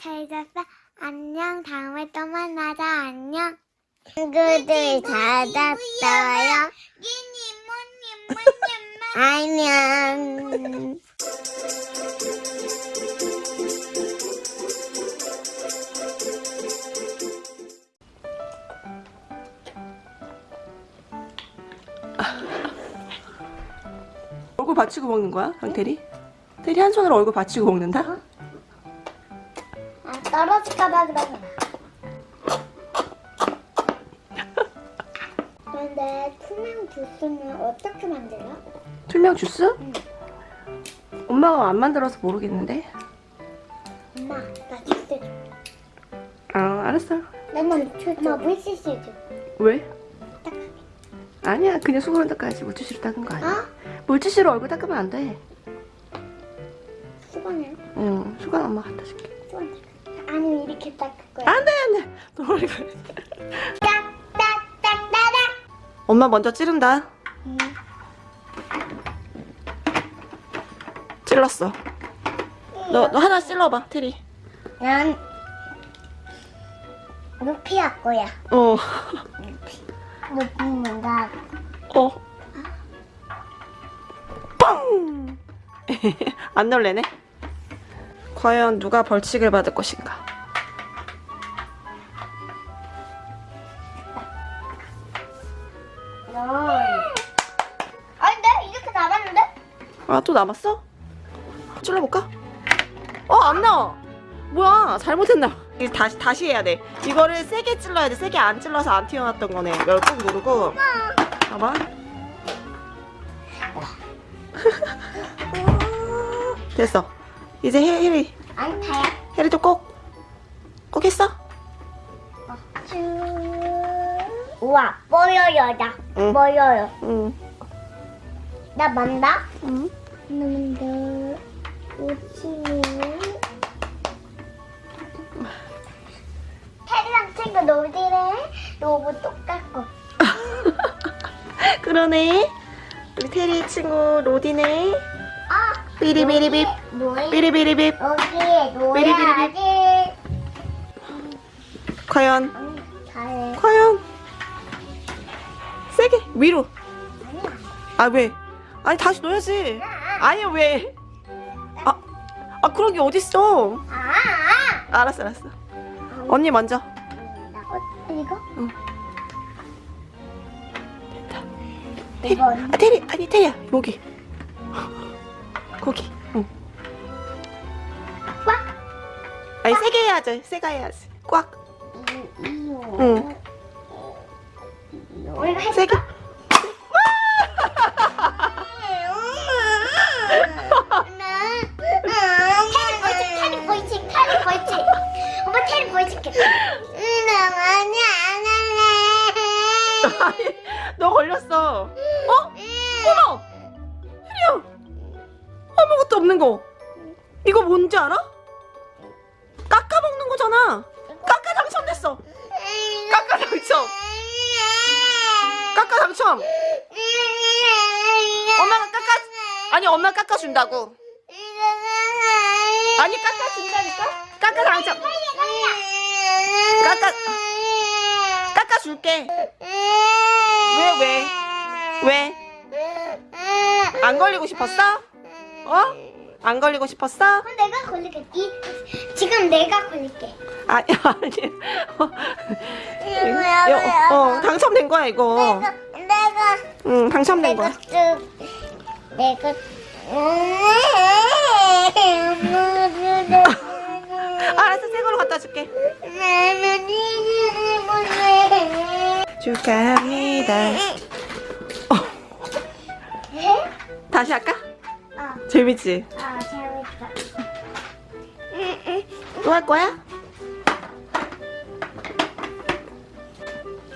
잘 잤어? 안녕. 다음에 또 만나자. 안녕. 친구들 잘 잤어요? 안녕. 얼굴 받치고 먹는 거야? 강태리? 태리 한 손으로 얼굴 받치고 먹는다? 아, 떨어질까봐 그러구나. 그런데 투명 주스는 어떻게 만들어? 투명 주스? 엄마가 안 만들어서 모르겠는데 엄마, 나 주스 줘. 아 알았어 줘. 엄마 물티슈 줘. 왜? 딱하게. 아니야 그냥 수건으로 닦아야지 물티슈로 닦은 거 아니야 어? 물티슈로 얼굴 닦으면 안돼 수건을? 응 수건 엄마 갖다 줄게 아니면 이렇게 닦을 거야. 안 돼 안돼 너 머리가 딱 딱 딱따닥. 엄마 먼저 찌른다 응. 찔렀어 너, 너 하나 찔러봐 테리 난 루피 할 거야. 어 루피 뭔가 어. 뻥! 안 놀래네? 과연 누가 벌칙을 받을 것인가? 내가 이렇게 남았는데? 아, 또 남았어? 찔러볼까? 어, 안 나와! 뭐야, 잘못했나? 다시, 다시 해야 돼. 이거를 세게 찔러야 돼. 세게 안 찔러서 안 튀어나왔던 거네. 이걸 꾹 누르고. 봐봐. 됐어. 이제 해, 혜리. 아니 다야. 혜리도 꼭. 꼭 했어? 쭈. 우와 뽀여요 나. 응. 뽀여요. 응. 나 만다. 응. 근데 오치. 테리랑 친구 놀디래. 로봇 똑같고. 그러네. 우리 테리 친구 로디네. 아. 삐리비리빕. 삐리비리빕. 놀아야지. 과연, 응. 과연. 세게, 위로. 아, 왜? 아니, 다시 넣어야지. 아니, 왜? 아, 아, 그런 게 어딨어. 아. 알았어, 알았어. 언니 먼저. 어, 이거? 됐다. 이거 아, 테리, 아니, 테리야. 여기. 거기. 응. 꽉. 아니, 세게 해야지. 세게 해야지. 꽉. 응. 응. 우리가 해. 세게. 아니 안 할래. 아니, 너 걸렸어. 어? 어머! 아무것도 없는 거. 이거 뭔지 알아? 깎아 먹는 거잖아. 깎아 당첨됐어. 깎아 당첨. 깎아 당첨. 엄마가 깎아 아니 엄마 깎아 준다고. 아니 깎아 준다니까? 깎아 당첨. 깎아 깎아 줄게. 왜 왜? 왜? 안 걸리고 싶었어? 어? 안 걸리고 싶었어? 그럼 내가 걸릴게. 이, 지금 내가 걸릴게. 아니 아니. 어, 어 당첨된 거야 이거. 내가 내가 응 당첨된 내가 거야. 쭉 내가 알았어 새 걸로 갖다 줄게. 축하합니다. 어, 다시 할까? 아, 재밌지? 아, 재밌다. 또 할 거야?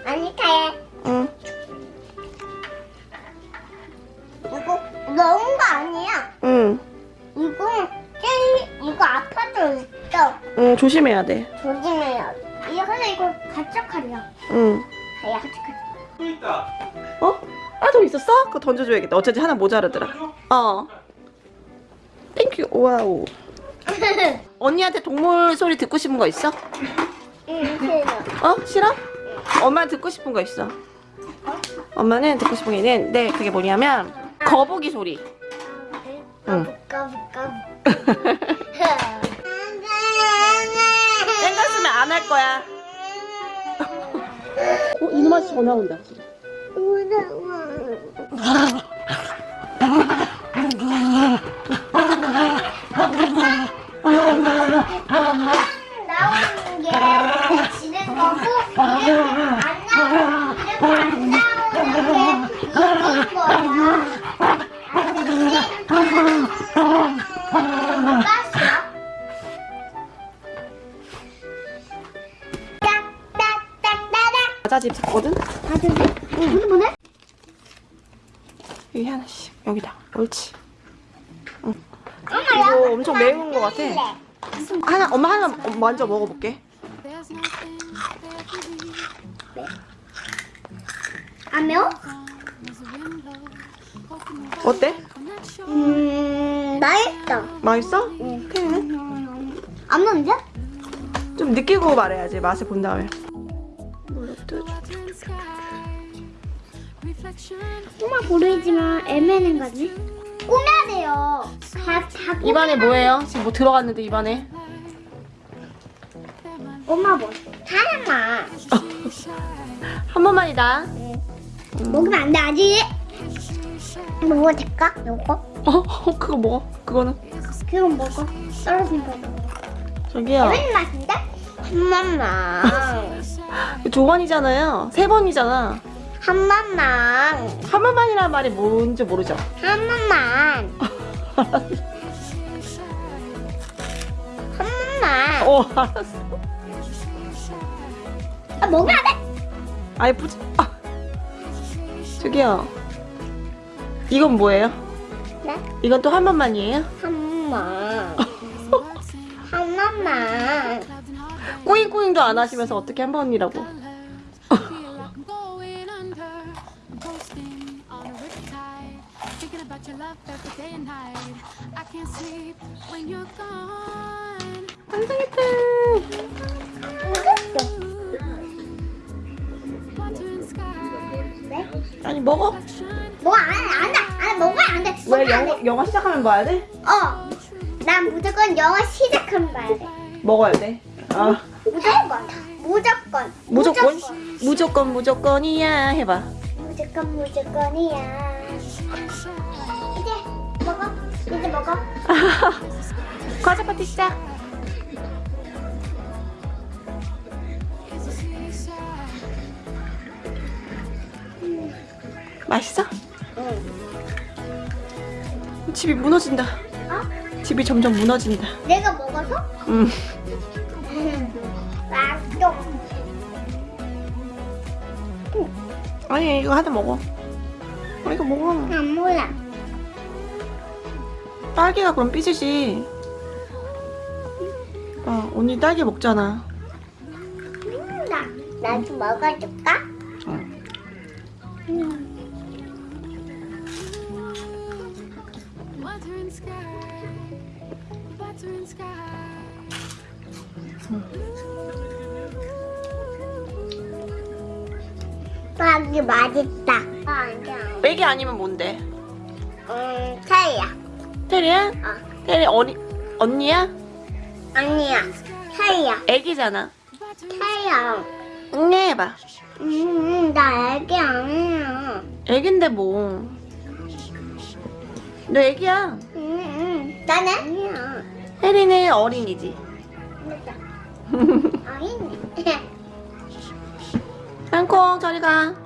아니, 타해. 응. 이거 너무 거 아니야. 응. 이거 제일 이거 아파도 있어. 응 조심해야 돼. 조심해야 돼. 이거 근데 이거 가짝하려. 응. 가야 가짝하려. 어? 아, 더 있었어? 그거 던져줘야겠다. 어차피 하나 모자라더라. 어. Thank you. Wow. 언니한테 동물 소리 듣고 싶은 거 있어? 응, 싫어. 어? 싫어? 엄마 듣고 싶은 거 있어. 엄마는 듣고 싶은 게 있는, 네, 그게 뭐냐면, 거북이 소리. 응. 까부, 까부. 땡겼으면 안 할 거야. 어, 이놈 아저씨 전화 온다. 과자집 샀거든? 다들 응. 뭐네? 여기 하나씩. 여기다. 옳지. 엄마 이거 엄청 매운 거 같아. 하나, 엄마 하나 먼저 먹어볼게. 안 매워? 어때? 음, 맛있다. 맛있어? 응. 그래. 안 매운데? 좀 느끼고 말해야지. 맛을 본 다음에. 꼬마 보이지만 애매는 거지. 꾸며야 돼요. 다, 다. 입안에 뭐예요? 지금 뭐 들어갔는데 입안에? 엄마 뭐? 하나만. 한 번만이다. 먹으면 안 돼, 아직. 먹어도 될까? 요거? 어, 그거 먹어. 그거는. 그거 먹어. 떨어진 거 먹어. 저기요. 재밌는 맛인데? 한 번만. 두 번이잖아요. 세 번이잖아. 한 번만. 한 번만이라는 말이 뭔지 모르죠? 한 번만. 한 번만. 어, 알았어. 아, 먹으면 안 돼. 아니, 부지. 아. 저기요. 이건 뭐예요? 네? 이건 또 한 번만이에요? 한 번만. 한 번만. 꾸잉꾸잉도 안 하시면서 어떻게 한 번이라고? 완성했다. 네? 아니, 먹어. 뭐, 안, 안 돼. 안 먹으면 안 돼. 왜 영어, 돼. 영어 시작하면 봐야 돼? 어. 난 무조건 영어 시작하면 봐야 돼. 먹어야 돼. 아, 무조건. 무조건. 무조건? 무조건, 무조건이야. 해봐. 무조건 무조건이야. 이제 먹어. 이제 먹어. 과자 파티 시작. 맛있어? 응. 집이 무너진다. 어? 집이 점점 무너진다. 내가 먹어서? 음. 맛있어. 아니 이거 하나 먹어. 어, 이거 먹어. 안 몰라. 딸기가 그럼 삐지지. 어, 언니 딸기 먹잖아. 음, 나, 나도 먹어줄까? 응. 음. 딸기 맛있다. 아. 애기 아니면 뭔데? 음, 차이야. 테리야? 어. 테리 어리 언니야? 아니야. 차이야. 애기잖아. 차이야. 응 해봐. 음, 나 애기 아니야. 애긴데 뭐. 너 애기야. 음, 음, 나는? 아니야. 혜리는 어린이지. 아니네. 땅콩 저리 가.